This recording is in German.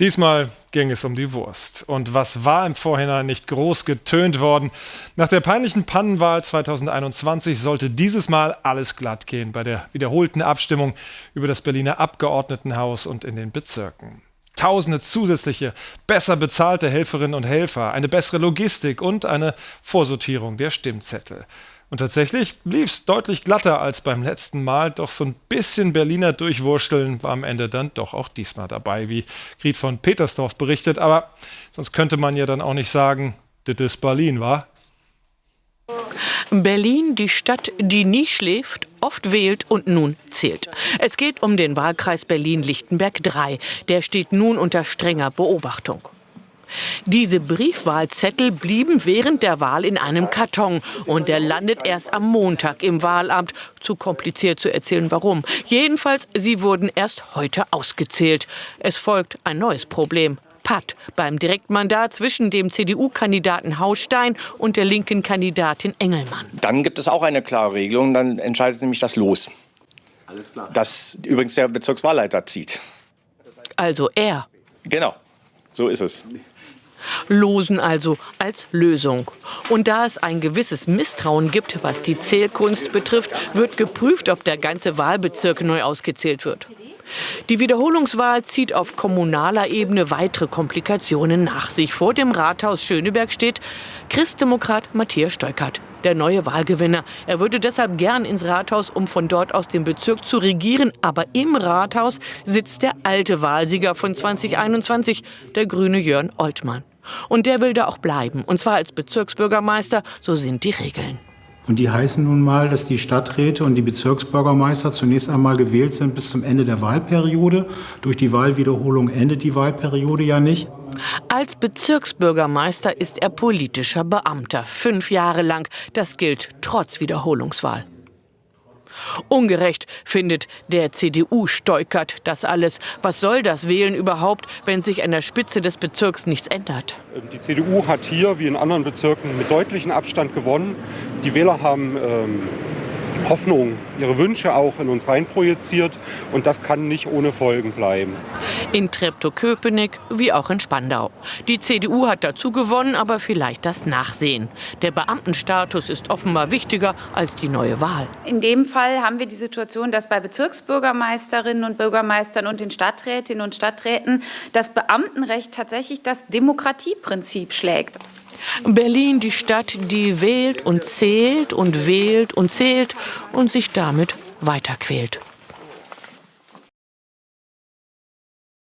Diesmal ging es um die Wurst. Und was war im Vorhinein nicht groß getönt worden? Nach der peinlichen Pannenwahl 2021 sollte dieses Mal alles glatt gehen bei der wiederholten Abstimmung über das Berliner Abgeordnetenhaus und in den Bezirken. Tausende zusätzliche, besser bezahlte Helferinnen und Helfer, eine bessere Logistik und eine Vorsortierung der Stimmzettel. Und tatsächlich lief es deutlich glatter als beim letzten Mal, doch so ein bisschen Berliner Durchwursteln war am Ende dann doch auch diesmal dabei, wie Griet von Petersdorf berichtet. Aber sonst könnte man ja dann auch nicht sagen, das ist Berlin, war. Berlin, die Stadt, die nie schläft, oft wählt und nun zählt. Es geht um den Wahlkreis Berlin-Lichtenberg 3. Der steht nun unter strenger Beobachtung. Diese Briefwahlzettel blieben während der Wahl in einem Karton und der landet erst am Montag im Wahlamt. Zu kompliziert zu erzählen, warum. Jedenfalls, sie wurden erst heute ausgezählt. Es folgt ein neues Problem. Patt beim Direktmandat zwischen dem CDU-Kandidaten Haustein und der linken Kandidatin Engelmann. Dann gibt es auch eine klare Regelung, dann entscheidet nämlich das Los. Alles klar. Das übrigens der Bezirkswahlleiter zieht. Also er. Genau, so ist es. Losen also als Lösung. Und da es ein gewisses Misstrauen gibt, was die Zählkunst betrifft, wird geprüft, ob der ganze Wahlbezirk neu ausgezählt wird. Die Wiederholungswahl zieht auf kommunaler Ebene weitere Komplikationen nach sich. Vor dem Rathaus Schöneberg steht Christdemokrat Matthias Steukert, der neue Wahlgewinner. Er würde deshalb gern ins Rathaus, um von dort aus den Bezirk zu regieren. Aber im Rathaus sitzt der alte Wahlsieger von 2021, der grüne Jörn Oltmann. Und der will da auch bleiben. Und zwar als Bezirksbürgermeister. So sind die Regeln. Und die heißen nun mal, dass die Stadträte und die Bezirksbürgermeister zunächst einmal gewählt sind bis zum Ende der Wahlperiode. Durch die Wahlwiederholung endet die Wahlperiode ja nicht. Als Bezirksbürgermeister ist er politischer Beamter, fünf Jahre lang. Das gilt trotz Wiederholungswahl. Ungerecht findet der CDU Steukert das alles. Was soll das Wählen überhaupt, wenn sich an der Spitze des Bezirks nichts ändert? Die CDU hat hier wie in anderen Bezirken mit deutlichem Abstand gewonnen. Die Wähler haben ähm, Hoffnung, ihre Wünsche auch in uns reinprojiziert. Und das kann nicht ohne Folgen bleiben. In Treptow-Köpenick wie auch in Spandau. Die CDU hat dazu gewonnen, aber vielleicht das Nachsehen. Der Beamtenstatus ist offenbar wichtiger als die neue Wahl. In dem Fall haben wir die Situation, dass bei Bezirksbürgermeisterinnen und Bürgermeistern und den Stadträtinnen und Stadträten das Beamtenrecht tatsächlich das Demokratieprinzip schlägt. Berlin die Stadt, die wählt und zählt und wählt und zählt und sich damit weiterquält.